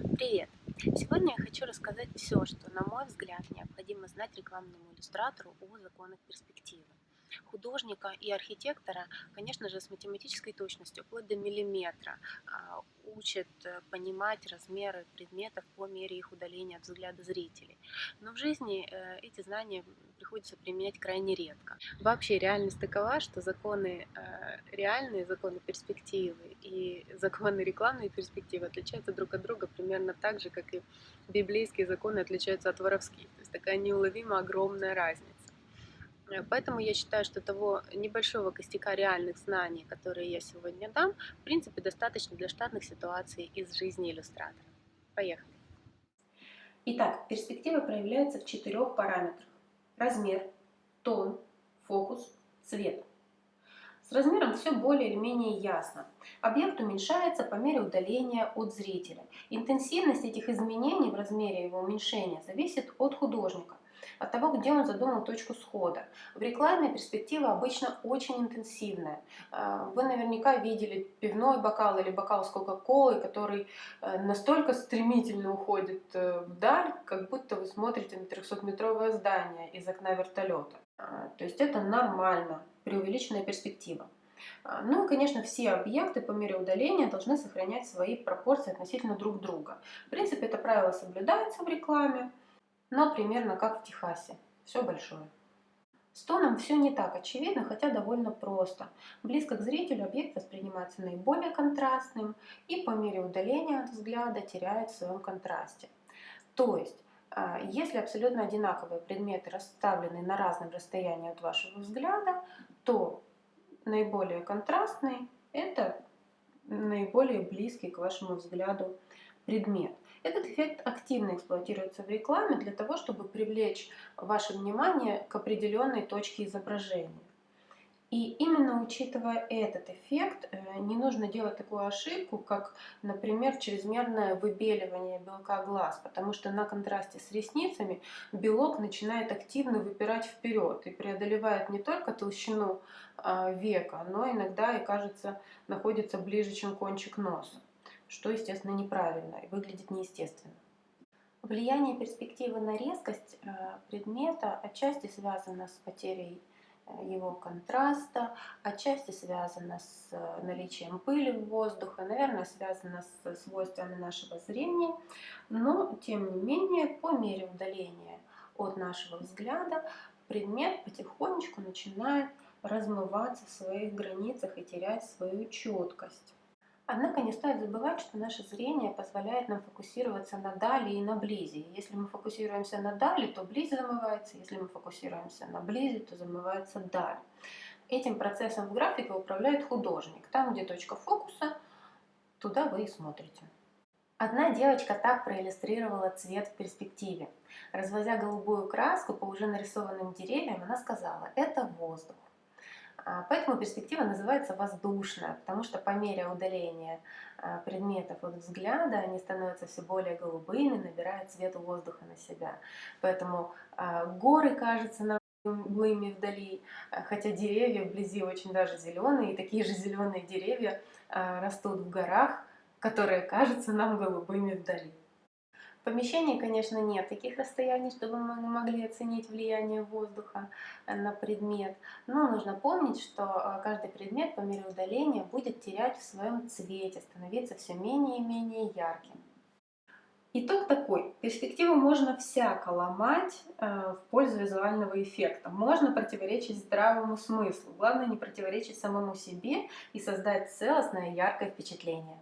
Привет! Сегодня я хочу рассказать все, что, на мой взгляд, необходимо знать рекламному иллюстратору о законах перспективы. Художника и архитектора, конечно же, с математической точностью, вплоть до миллиметра, а, учат э, понимать размеры предметов по мере их удаления от взгляда зрителей. Но в жизни э, эти знания приходится применять крайне редко. Вообще реальность такова, что законы э, реальные, законы перспективы и законы рекламной перспективы отличаются друг от друга примерно так же, как и библейские законы отличаются от воровских. То есть такая неуловимо огромная разница. Поэтому я считаю, что того небольшого костяка реальных знаний, которые я сегодня дам, в принципе, достаточно для штатных ситуаций из жизни иллюстратора. Поехали! Итак, перспектива проявляется в четырех параметрах. Размер, тон, фокус, цвет. С размером все более или менее ясно. Объект уменьшается по мере удаления от зрителя. Интенсивность этих изменений в размере его уменьшения зависит от художника от того, где он задумал точку схода. В рекламе перспектива обычно очень интенсивная. А, вы наверняка видели пивной бокал или бокал с кока-колой, который э, настолько стремительно уходит э, вдаль, как будто вы смотрите на 300-метровое здание из окна вертолета. То есть это нормально, преувеличенная перспектива. Ну и, конечно, все объекты по мере удаления должны сохранять свои пропорции относительно друг друга. В принципе, это правило соблюдается в рекламе но примерно как в Техасе. Все большое. С тоном все не так очевидно, хотя довольно просто. Близко к зрителю объект воспринимается наиболее контрастным и по мере удаления от взгляда теряет в своем контрасте. То есть, а, если абсолютно одинаковые предметы расставлены на разном расстоянии от вашего взгляда, то наиболее контрастный – это наиболее близкий к вашему взгляду предмет. Этот эффект активно эксплуатируется в рекламе для того, чтобы привлечь ваше внимание к определенной точке изображения. И именно учитывая этот эффект, э, не нужно делать такую ошибку, как, например, чрезмерное выбеливание белка глаз, потому что на контрасте с ресницами белок начинает активно выпирать вперед и преодолевает не только толщину а, века, но иногда и, кажется, находится ближе, чем кончик носа что, естественно, неправильно и выглядит неестественно. Влияние перспективы на резкость э, предмета отчасти связано с потерей э, его контраста, отчасти связано с э, наличием пыли в воздухе, наверное, связано с свойствами нашего зрения, но, тем не менее, по мере удаления от нашего взгляда предмет потихонечку начинает размываться в своих границах и терять свою четкость. Однако не стоит забывать, что наше зрение позволяет нам фокусироваться на дали и на близи. Если мы фокусируемся на дали, то близь замывается, если мы фокусируемся на близи, то замывается даль. Этим процессом в графике управляет художник. Там, где точка фокуса, туда вы и смотрите. Одна девочка так проиллюстрировала цвет в перспективе. Развозя голубую краску по уже нарисованным деревьям, она сказала «это воздух». А, поэтому перспектива называется воздушная, потому что по мере удаления а, предметов от взгляда они становятся все более голубыми, набирают цвет воздуха на себя. Поэтому а, горы кажутся нам голубыми вдали, хотя деревья вблизи очень даже зеленые, и такие же зеленые деревья растут в горах, которые кажутся нам голубыми вдали. В помещении, конечно, нет таких расстояний, чтобы мы могли оценить влияние воздуха э, на предмет. Но нужно помнить, что э, каждый предмет по мере удаления будет терять в своем цвете, становиться все менее и менее ярким. Итог такой. Перспективу можно всяко ломать э, в пользу визуального эффекта. Можно противоречить здравому смыслу. Главное не противоречить самому себе и создать целостное яркое впечатление.